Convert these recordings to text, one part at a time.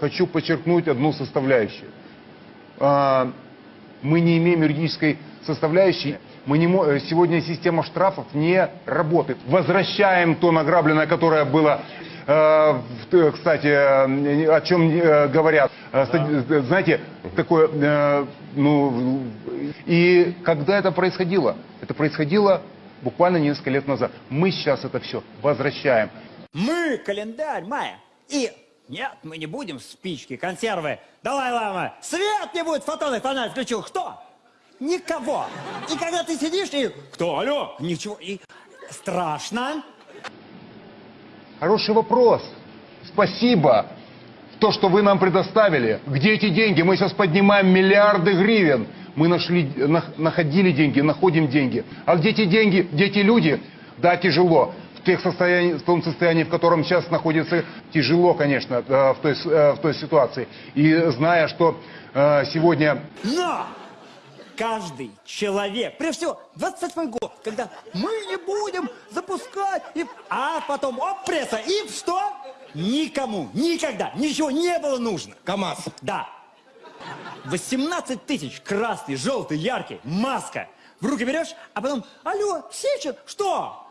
хочу подчеркнуть одну составляющую. А, мы не имеем юридической составляющей. Мы не, э, сегодня система штрафов не работает. Возвращаем то награбленное, которое было, э, э, кстати, о чем говорят. Э, Знаете, такое, ну, и когда это происходило? Это происходило буквально несколько лет назад. Мы сейчас это все возвращаем. Мы календарь мая. И нет, мы не будем спички, консервы. Далай-лама, свет не будет, фотонный фонарь включил. Кто? Никого. И когда ты сидишь и... Кто? Алло? Ничего. И страшно. Хороший вопрос. Спасибо. То, что вы нам предоставили. Где эти деньги? Мы сейчас поднимаем миллиарды гривен. Мы нашли, нах- находили деньги, находим деньги. А где эти деньги? Где эти люди? Да, тяжело. Тех состоянии, в том состоянии, в котором сейчас находится, тяжело, конечно, э, в той, э, в той ситуации. И зная, что э, сегодня Но каждый человек, прежде всего, 28 год, когда мы не будем запускать, и... а потом оп, пресса, и что? Никому, никогда, ничего не было нужно. КамАЗ. Да. 18 тысяч, красный, желтый, яркий, маска. В руки берешь, а потом, алло, Сечин, что?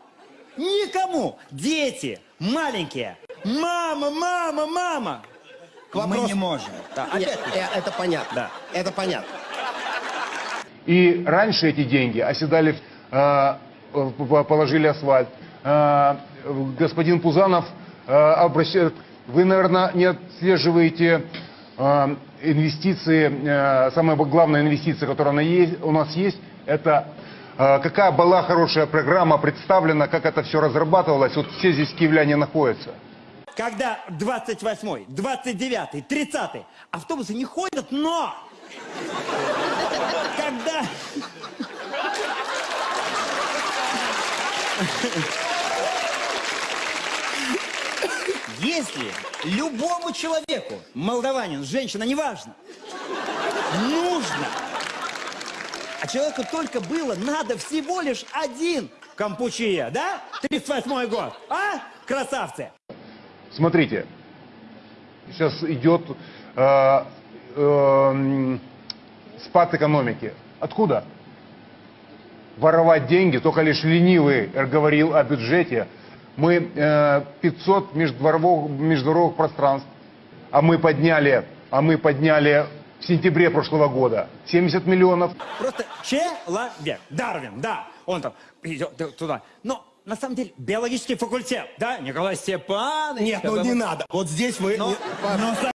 Никому. Дети, маленькие. Мама, мама, мама. Мы не можем. Да, Не, опять. э, это понятно. Да. Это понятно. И раньше эти деньги оседали, э, положили асфальт. Э, господин Пузанов э, обращает... Вы, наверное, не отслеживаете э, инвестиции, э, самая главная инвестиция, которая у нас есть, это какая была хорошая программа представлена, как это все разрабатывалось. Вот все здесь киевляне находятся. Когда 28, 29, 30 автобусы не ходят, но когда если любому человеку, молдаванин, женщина, неважно, нужно, а человеку только было надо всего лишь один кампучия, да? 38 год, а? Красавцы! Смотрите, сейчас идет э, э, спад экономики. Откуда? Воровать деньги, только лишь ленивый говорил о бюджете. Мы э, 500 междворовых, междуровых пространств, а мы подняли, а мы подняли в сентябре прошлого года 70 миллионов. Просто человек. Дарвин, да. Он там идет туда. Но на самом деле биологический факультет, да? Николай Степанович. Нет, ну не надо. Вот здесь вы... Не- ну,